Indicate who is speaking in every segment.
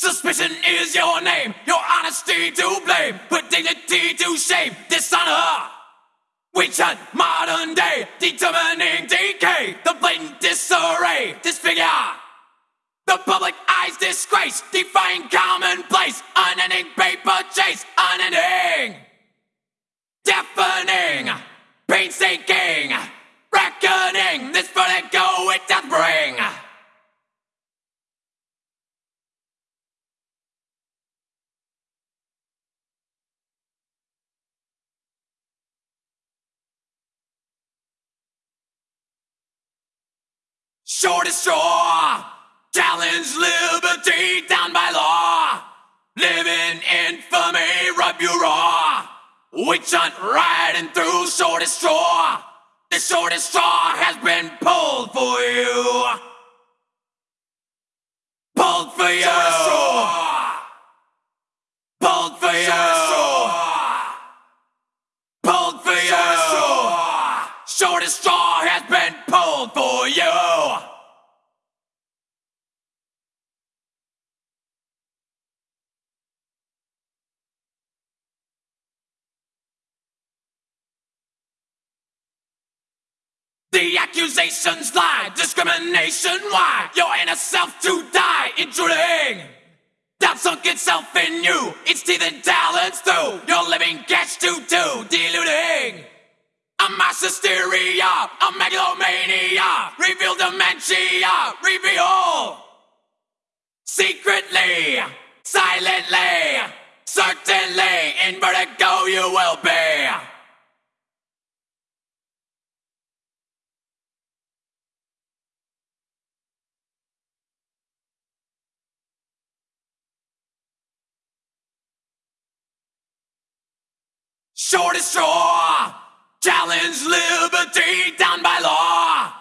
Speaker 1: Suspicion is your name, your honesty to blame, put dignity to shame, dishonor. Witch hunt, modern day, determining decay, the blatant disarray, disfigure. The public eye's disgrace, defying commonplace, unending paper chase, unending, Shortest straw, challenge liberty down by law. Living infamy, rub you raw. Witch hunt riding through shortest straw. The shortest straw has been pulled for you. Pulled for you. For you. The accusations lie, discrimination why? Your inner self to die, intruding. Doubt sunk itself in you, its teeth and talons through. Your living catch to. Mass hysteria, a megalomania, reveal dementia, reveal. Secretly, silently, certainly, in vertigo you will be. Shortest straw, challenge liberty down by law.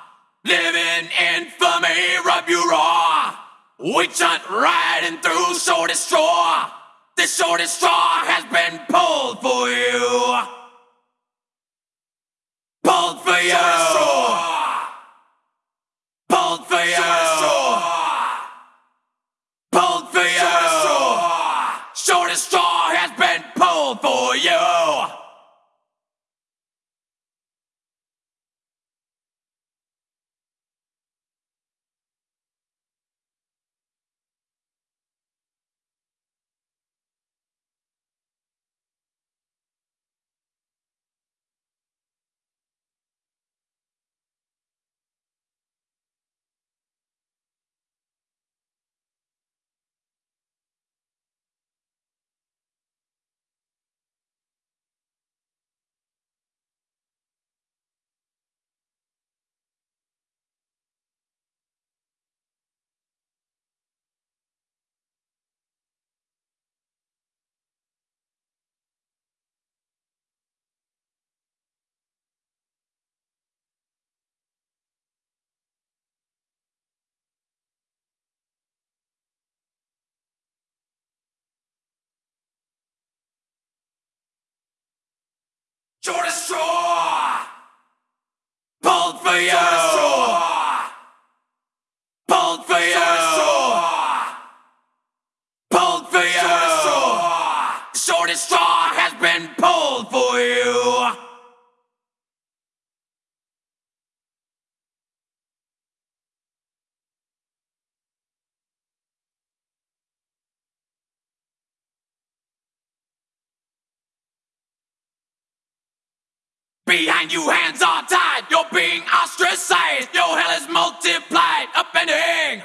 Speaker 1: Live in infamy, rub you raw. Witch hunt riding through shortest straw. The shortest straw has been pulled for you. Pulled for you. Shortest! Pulled for you! Behind you, hands are tied. You're being ostracized. Your hell is multiplied, upending.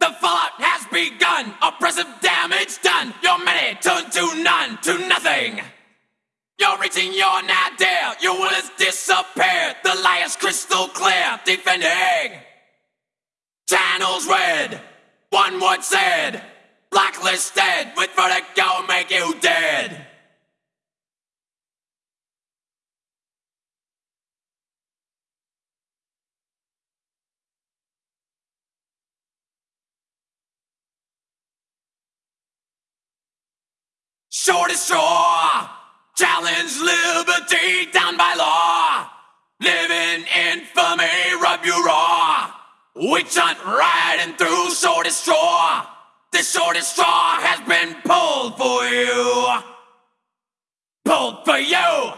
Speaker 1: The fallout has begun. Oppressive damage done. Your many turn to none, to nothing. You're reaching your nadir. Your will has disappeared. The lie is crystal clear, defending. Channels red. One word said. Blacklisted with vertigo, make you dead. Shortest straw, challenge liberty down by law. Living infamy, rub you raw. Witch hunt riding through shortest straw. The shortest straw has been pulled for you. Pulled for you.